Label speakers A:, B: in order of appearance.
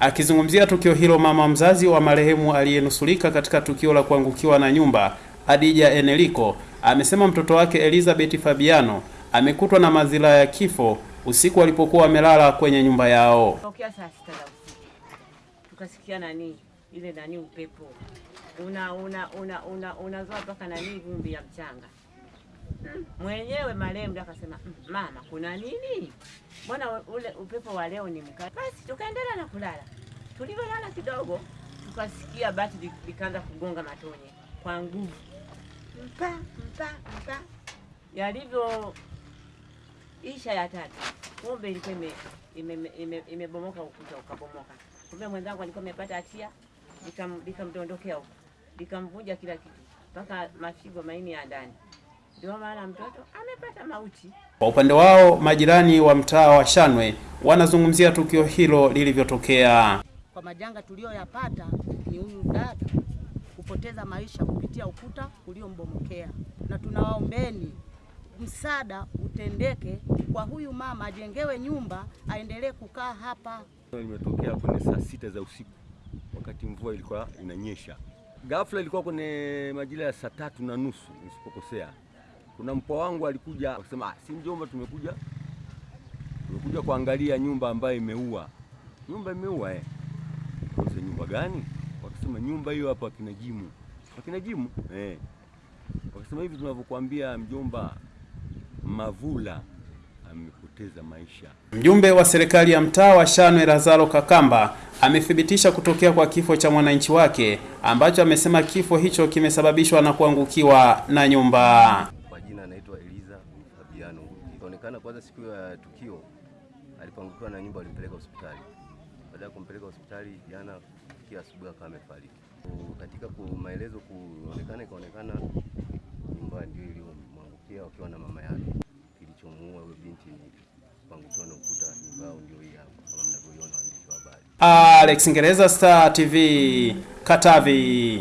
A: Akizungumzia tukio hilo, mama mzazi wa marehemu aliyenusulika katika tukio la kuangukiwa na nyumba, Adija Eneliko, amesema mtoto wake Elizabeth Fabiano amekutwa na madhila ya kifo usiku alipokuwa amelala kwenye nyumba yao.
B: Tukasikia nani ile nani upepo una una una una unazoa mpaka nani vumbi ya mchanga. Mwenyewe marehemu akasema "Mm, mama, kuna nini? Mbona ule upepo wa leo ni mkali? Basi tukaendelea na kulala. Tulivyolala kidogo, tukasikia bati likaanza kugonga matonye kwa nguvu, mpa mpa mpa, yalivyo isha ya tatu, kumbe ilikuwa ime- ime- ime- imebomoka ukuta ukabomoka. Kumbe mwenzangu alikuwa amepata hatia, likam- likamdondokea huko, likamvunja kila kitu mpaka mafigo maini ya ndani. Ndio maana mtoto amepata mauti.
A: Kwa upande wao, majirani wa mtaa wa Shanwe wanazungumzia tukio hilo lilivyotokea.
C: kwa majanga tuliyoyapata ni huyu dada kupoteza maisha kupitia ukuta uliombomokea, na tunawaombeni msaada utendeke kwa huyu mama, ajengewe nyumba aendelee kukaa hapa.
D: Limetokea kwenye saa sita za usiku wakati mvua ilikuwa inanyesha. Ghafla ilikuwa kwenye majira ya saa tatu na nusu nisipokosea. Kuna mpwa wangu alikuja akasema, ah, si mjomba, tumekuja tumekuja kuangalia nyumba ambayo imeua. Nyumba imeua eh. Kwanza nyumba gani? Wakasema nyumba hiyo hapo akina Jimu. Akina Jimu? Eh. Wakasema hivi tunavyokuambia mjomba, Mavula amepoteza maisha.
A: Mjumbe wa serikali ya mtaa wa Shanwe Lazaro Kakamba amethibitisha kutokea kwa kifo cha mwananchi wake ambacho amesema kifo hicho kimesababishwa na kuangukiwa na nyumba.
E: Eliza Fabiano. Ikaonekana kwanza siku ya tukio alipangukiwa na nyumba walimpeleka hospitali. Baada ya kumpeleka hospitali jana kia asubuhi akawa amefariki. Katika maelezo kuonekana, ikaonekana nyumba ndio iliyomwangukia wakiwa na mama yake. Kilichomuua huyo binti ni kupangukiwa na ukuta, nyumba yao ndio hii kama mnavyoiona waandishi wa habari.
A: Alex Ngereza, Star TV, Katavi.